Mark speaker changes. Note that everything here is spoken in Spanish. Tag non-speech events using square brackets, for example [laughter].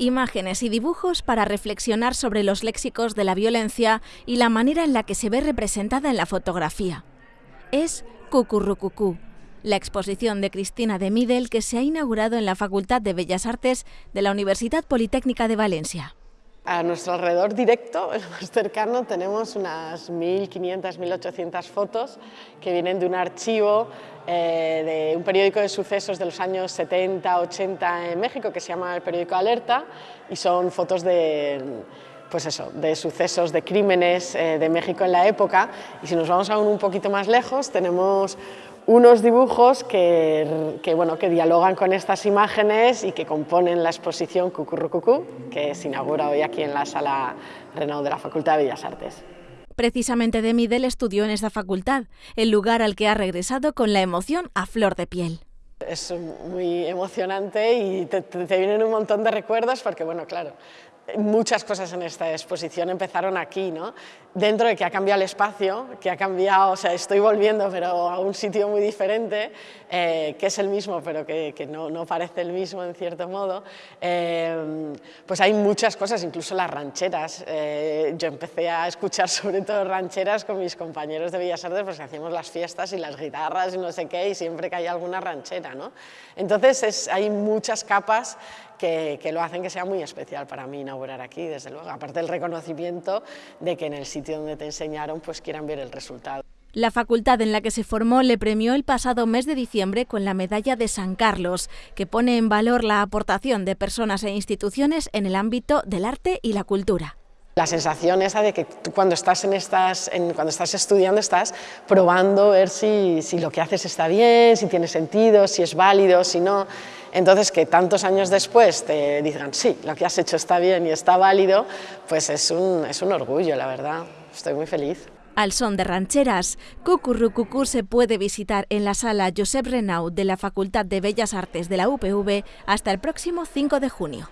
Speaker 1: Imágenes y dibujos para reflexionar sobre los léxicos de la violencia y la manera en la que se ve representada en la fotografía. Es Cucurrucucú, la exposición de Cristina de Midel que se ha inaugurado en la Facultad de Bellas Artes de la Universidad Politécnica de Valencia.
Speaker 2: A nuestro alrededor directo, [laughs] el más cercano, tenemos unas 1.500, 1.800 fotos que vienen de un archivo eh, de un periódico de sucesos de los años 70, 80 en México que se llama el periódico Alerta y son fotos de, pues eso, de sucesos, de crímenes eh, de México en la época y si nos vamos aún un poquito más lejos tenemos unos dibujos que, bueno, que dialogan con estas imágenes y que componen la exposición Cucurrucucú, que se inaugura hoy aquí en la Sala Renaud de la Facultad de Bellas Artes.
Speaker 1: Precisamente de Midel estudió en esta facultad, el lugar al que ha regresado con la emoción a flor de piel.
Speaker 2: Es muy emocionante y te, te vienen un montón de recuerdos porque, bueno, claro, muchas cosas en esta exposición empezaron aquí, ¿no? dentro de que ha cambiado el espacio, que ha cambiado, o sea, estoy volviendo pero a un sitio muy diferente, eh, que es el mismo pero que, que no, no, parece el mismo en cierto modo, eh, pues hay muchas cosas, incluso las rancheras. Eh, yo empecé a escuchar [laughs] sobre todo rancheras con mis compañeros de Bellas Artes porque hacíamos las fiestas y las guitarras y no sé qué y siempre que hay alguna ranchera, ¿no? Entonces es, hay muchas capas que, que, lo hacen que sea muy especial para mí aquí, desde luego, aparte del reconocimiento de que en el sitio donde te enseñaron pues quieran ver el resultado.
Speaker 1: La facultad en la que se formó le premió el pasado mes de diciembre con la Medalla de San Carlos, que pone en valor la aportación de personas e instituciones en el ámbito del arte y la cultura.
Speaker 2: La sensación esa de que tú cuando estás, en estas, cuando estás estudiando estás probando ver si, lo que haces está bien, si tiene sentido, si es válido, si no. Entonces, que tantos años después te digan, sí, lo que has hecho está bien y está válido, pues es un, es un orgullo, la verdad. Estoy muy feliz.
Speaker 1: Al son de rancheras, Cucurrucucú se puede visitar en la sala Josep Renaud de la Facultad de Bellas Artes de la UPV hasta el próximo 5 de junio.